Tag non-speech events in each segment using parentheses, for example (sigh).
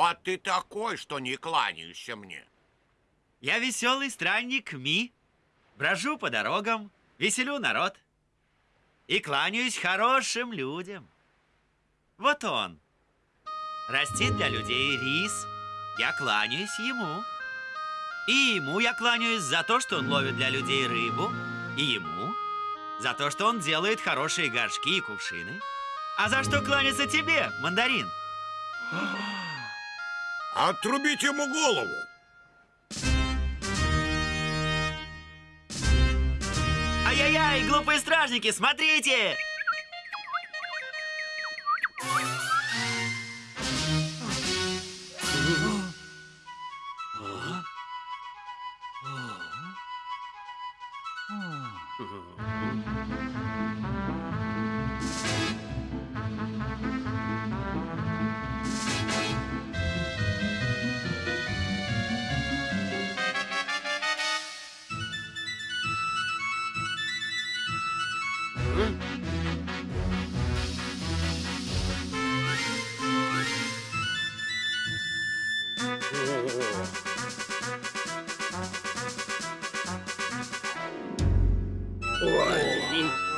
Кто ты такой, что не кланяешься мне? Я веселый странник Ми. Брожу по дорогам, веселю народ. И кланяюсь хорошим людям. Вот он. Растит для людей рис. Я кланяюсь ему. И ему я кланяюсь за то, что он ловит для людей рыбу. И ему за то, что он делает хорошие горшки и кувшины. А за что кланяться тебе, мандарин? (gasps) (gasps) (gasps) Отрубить ему голову. Ай-яй-яй, глупые стражники, смотрите! Ôi.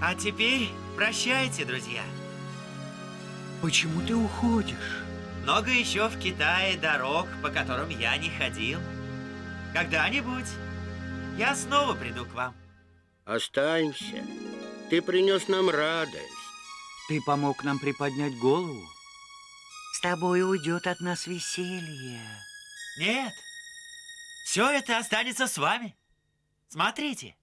А теперь прощайте, друзья. Почему ты уходишь? Много еще в Китае дорог, по которым я не ходил. Когда-нибудь я снова приду к вам. Останься. Ты принес нам радость. Ты помог нам приподнять голову. С тобой уйдет от нас веселье. Нет, все это останется с вами. Смотрите.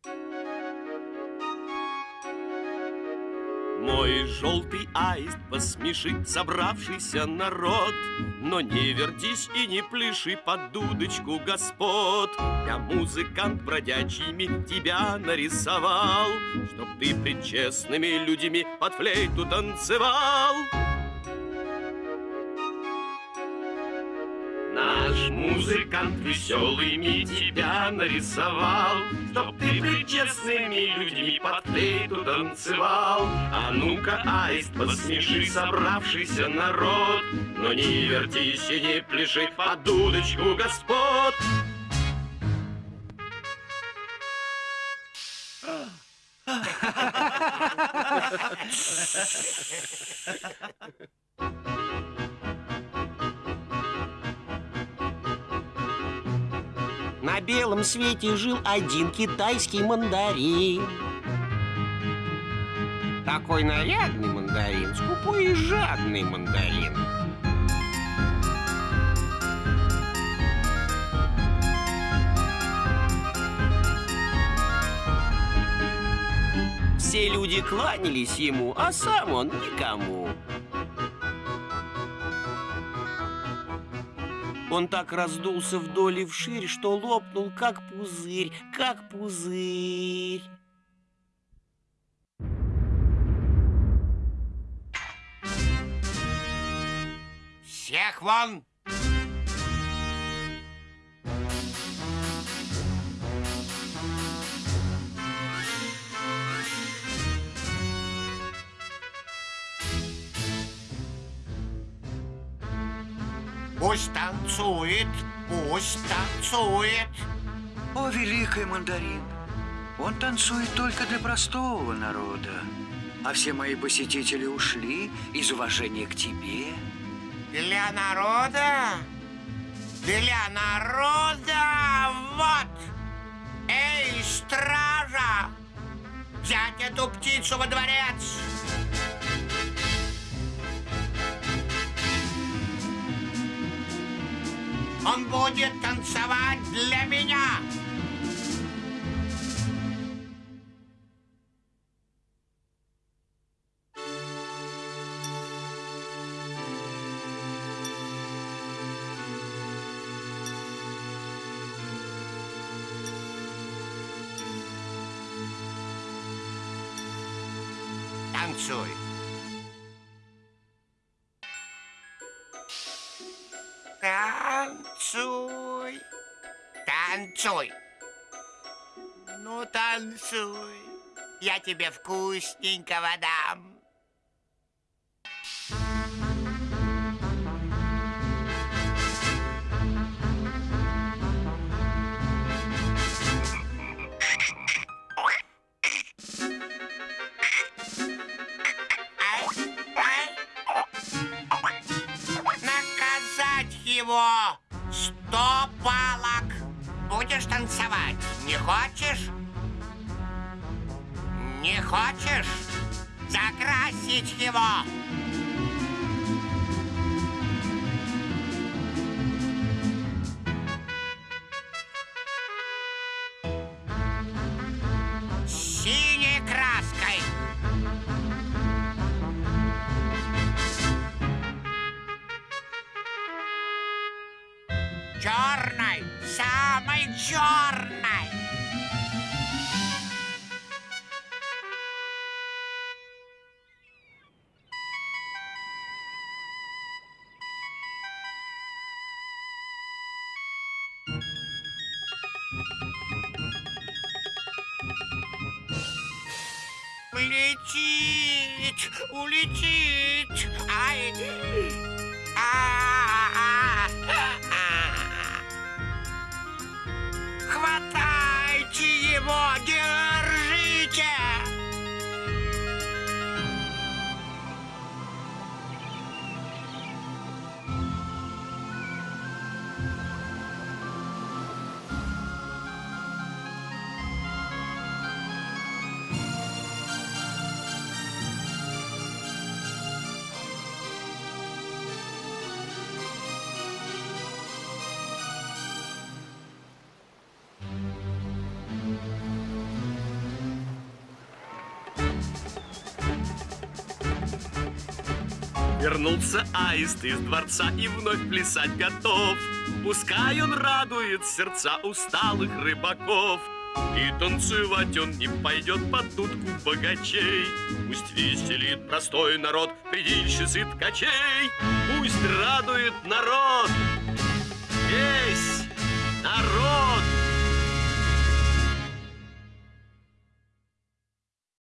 Мой желтый аист посмешит собравшийся народ. Но не вертись и не пляши под дудочку господ. Я музыкант бродячими тебя нарисовал Чтоб ты пред честными людьми под флейту танцевал музыкант веселый ми тебя нарисовал Чтоб ты пред честными людьми под флейту танцевал. А ну-ка, аист, посмеши собравшийся народ Но не вертись и не пляши под дудочку господ На белом свете жил один китайский мандарин. Такой нарядный мандарин, скупой и жадный мандарин. Все люди кланялись ему, а сам он никому. Он так раздулся вдоль и вширь, что лопнул, как пузырь, как пузырь. Всех вон! Пусть танцует, пусть танцует. О, великий мандарин! Он танцует только для простого народа. А все мои посетители ушли из уважения к тебе. Для народа? Для народа! Вот! Эй, стража! Взять эту птицу во дворец! Он будет танцевать для меня. танцуй. Танцуй. Ну, танцуй. Я тебе вкусненького дам. Наказать его сто палок. Будешь танцевать? Не хочешь? Не хочешь? Закрасить его? Черной. Улетит, улетит. Ай. А-а-а. Come on, get Вернулся аист из дворца и вновь плясать готов. Пускай он радует сердца усталых рыбаков. И танцевать он не пойдет под дудку богачей. Пусть веселит простой народ, предельщицы и ткачей. Пусть радует народ, весь народ.